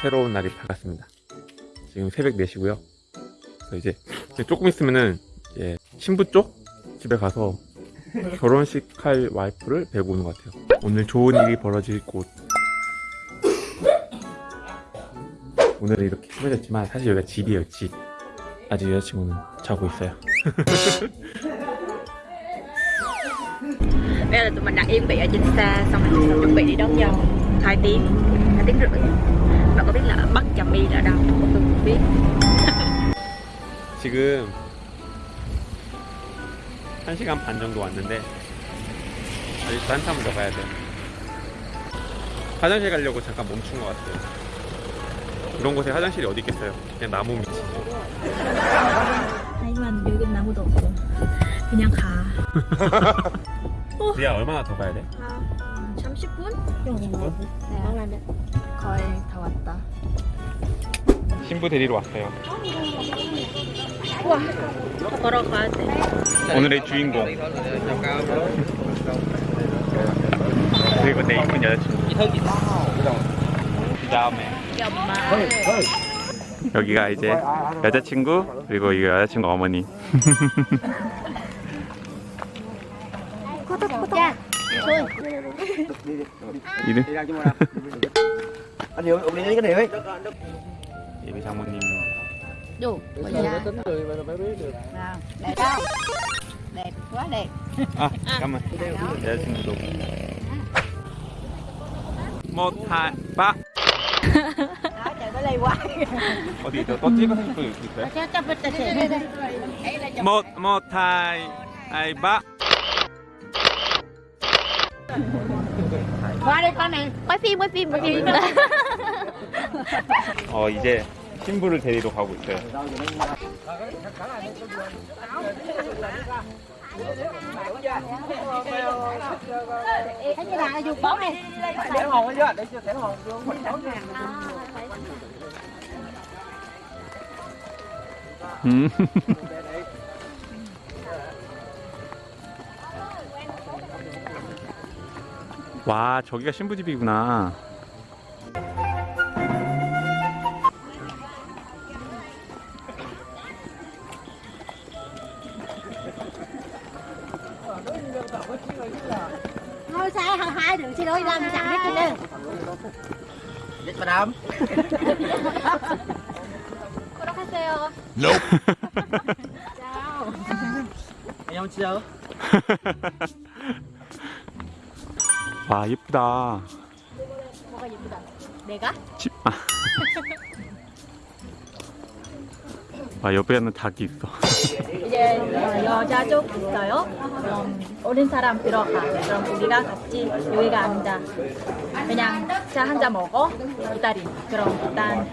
새로운 날이 밝았습니다. 지금 새벽 4시고요. 그래서 이제, 조금 있으면은 이제 신부 쪽 집에 가서 결혼식 할 와이프를 뵈고 오는 것 같아요. 오늘 좋은 일이 벌어질 곳. 오늘은 이렇게 꾸며졌지만 사실 여기가 집이에요, 집. 아직 여자친구는 자고 있어요. Bây giờ tụi mình đặt yên vị ở trên xe Xong rồi chuẩn bị đi đón dâu 2 tiếng 2 tiếng rưỡi có biết là Bắc Trà My là đâu? Tôi không biết 지금 1시간 반 정도 왔는데 아직도 한참을 더 가야 돼요 화장실 가려고 잠깐 멈춘 것 같아요 이런 곳에 화장실이 어디 있겠어요 그냥 나무 밑이죠 하지만 여긴 아무도 없고 그냥 가 리아 얼마나 더 가야 돼? 30분? 정도 네. 신부 데리러 왔어요. 우와 걸어가야 돼. 오늘의 주인공. 그리고 내 이쁜 여자친구. 그 다음에 여기가 이제 여자친구 그리고 이 여자친구 어머니. 자 이름 đi ra chứ mà anh hiểu ông đi lấy cái này ấy 예비 장모님 dù bây giờ tính người mà phải biết được nào đẹp không đẹp quá đẹp 아 잠깐만 여자친구도 못하바 đó trời nó lây quá 어디 더 찍어 사진 또 여기 있어요? cho cho cho chị đây đây ấy là chụp 못 못하이 아이바 qua đây con này quay phim quay phim quay phim 어 이제 신부를 데리러 가고 있어요 음. 와 저기가 신부 집이구나 thôi sai hai hai đừng xin lỗi làm chẳng biết gì đâu dịch mà đám 걸어가세요 anh không chưa 와 예쁘다 뭐가 예쁘다 내가? 집 아. 와 옆에는 닭이 있어. 이제 어, 여자 쪽 있어요. 그럼 어린 사람 들어가. 그럼 우리가 같이 여기가 앉아. 그냥 차한잔 먹어. 기다림. 그럼 일단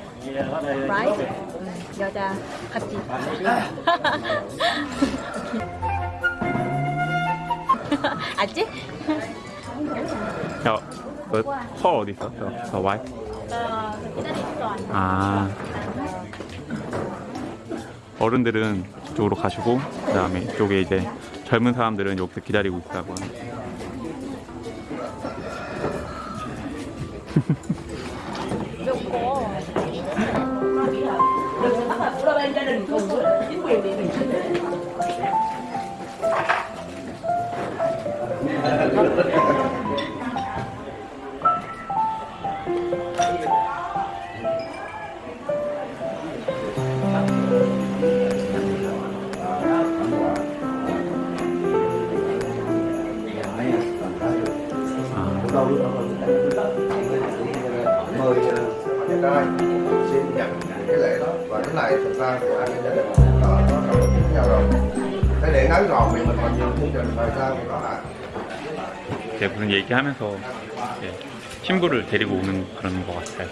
라이트 음, 여자 같이. 알지? 야, 너서 어디 있어? 저, 저 와이? 어, 기다림 있어 아 어른들은 이쪽으로 가시고 그 다음에 이쪽에 이제 젊은 사람들은 여기서 기다리고 있다고 mời cái này thực ra của anh gia đình nó nó với nhau rồi thế để ngắn gọn vì mình còn nhiều chương trình thời gian thì là 이제 그런 얘기하면서 이제 신부를 데리고 오는 그런 것 같아요.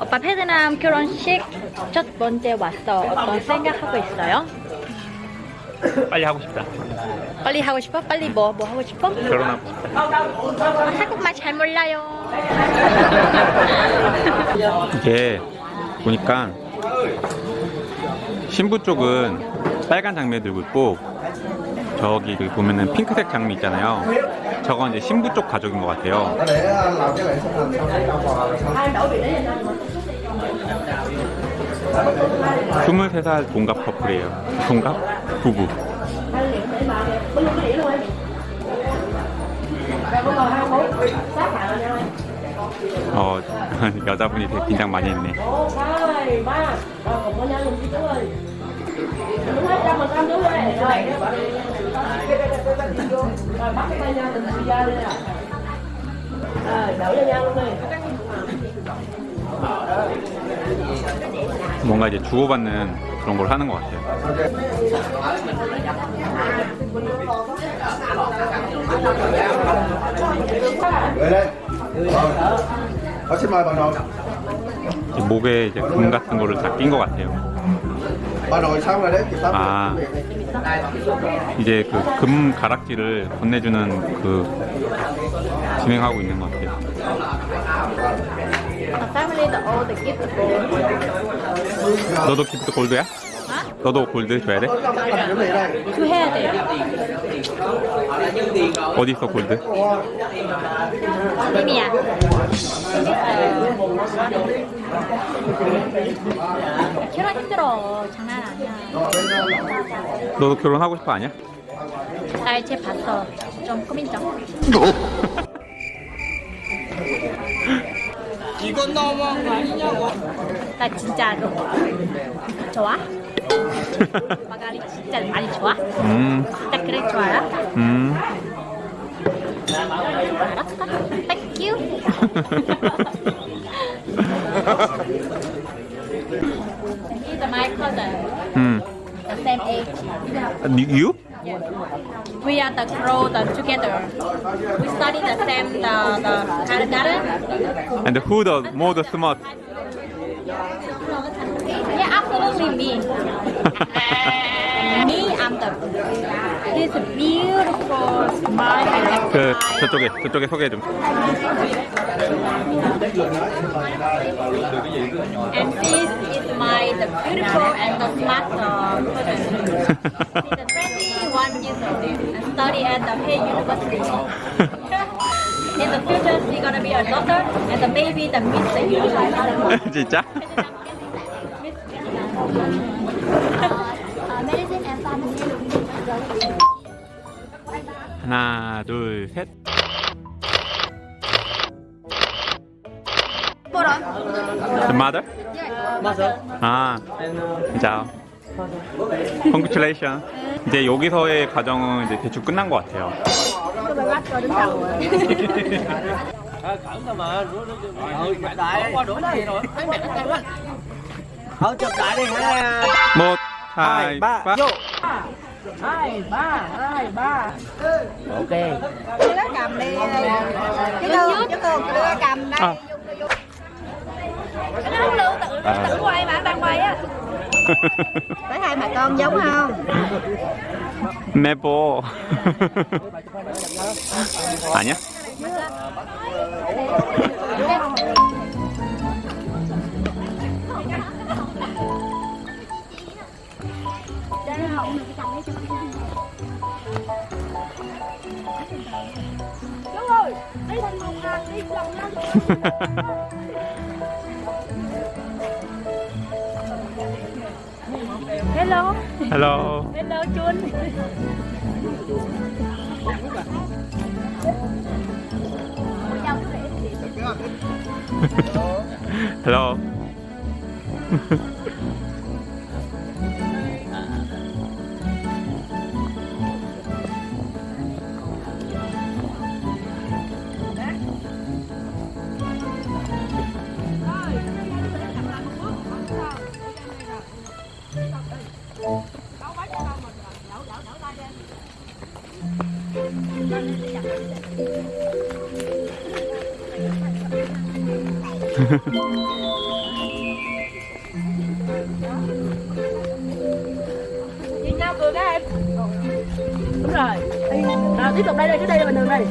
오빠 베트남 결혼식 첫 번째 왔어 어떤 생각하고 있어요? 빨리 하고 싶다. 빨리 하고 싶어? 빨리 뭐, 뭐 하고 싶어? 결혼하고 싶다. 한국말 잘 몰라요 이게 보니까 신부 쪽은 빨간 장미 들고 있고 저기 그 보면은 핑크색 장미 있잖아요. 저건 이제 신부 쪽 가족인 것 같아요. để làm cái lễ sinh thành xong trong bò là xong 23살 동갑 커플이에요. 동갑? 부부. 어, 여자분이 되게 긴장 많이 했네. 뭔가 이제 주고받는 그런 걸 하는 것 같아요. 목에 이제 금 같은 거를 다 낀 것 같아요. 아. 이제 그 금 가락지를 건네주는 그 진행하고 있는 것 같아요. 너도 기프트 골드야? 어? 너도 골드 줘야 돼? đây 주해야 돼요. 어디 있어 골드? 미미야. 결혼 힘들어. 장난 아니야. 너도 결혼하고 싶어 아니야? 날쟤 봤어. 좀 꾸민죠. 이건 너무한 거 아니냐고. 나 진짜로 좋아? 마가리 진짜 많이 좋아? 음, 진짜 그래 좋아요? 음. 알았어. Thank you. He's my cousin. 음. The same age. You? We are the grow the together. We study the same the the kindergarten. And who the more the smart? Yeah, absolutely me. me, I'm the. He's beautiful, smart, and 그 kind. 저쪽에 저쪽에 소개 좀. And this is my the beautiful and the smart uh, person. He's 21 years old and study at the Hay University. In the future, she's gonna be a doctor and the baby the Miss the Universe. 진짜? 하나, 둘, 셋. The mother? Mother. 아, 진짜. Congratulations. 이제 여기서의 과정은 이제 대충 끝난 것 같아요. không chụp lại đi hai một hai ba vô. Hai ba hai ba. Ok. Chú nó cầm đi. Chú tư chú tư chú cầm đây. À. nó không lưu tự à. tự quay mà đang quay á. Thấy hai bà con giống không? Maple à nhá. lộn được đi thành một hàng đi vòng ra hello. Hello. Hello chun. Hello. Nhìn nhau cười các em. Đúng rồi. Nào tiếp tục đây đây, trước đây là bình thường đây.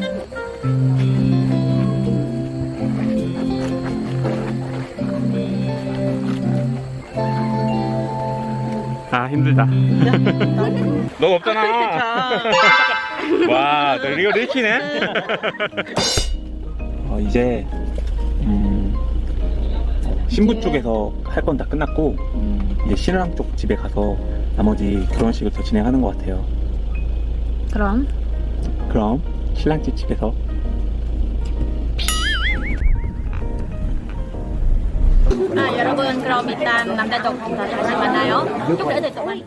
아 힘들다. 너 없잖아. 와, 너 이거 리치네. 어, 이제 음, 신부 쪽에서 할 건 다 끝났고 음, 이제 신랑 쪽 집에 가서 나머지 결혼식을 더 진행하는 것 같아요. 그럼? 그럼 신랑 집 집에서. 아, 여러분 그럼 일단 남자 쪽 다시 만나요. 쭉 해도 좀 많이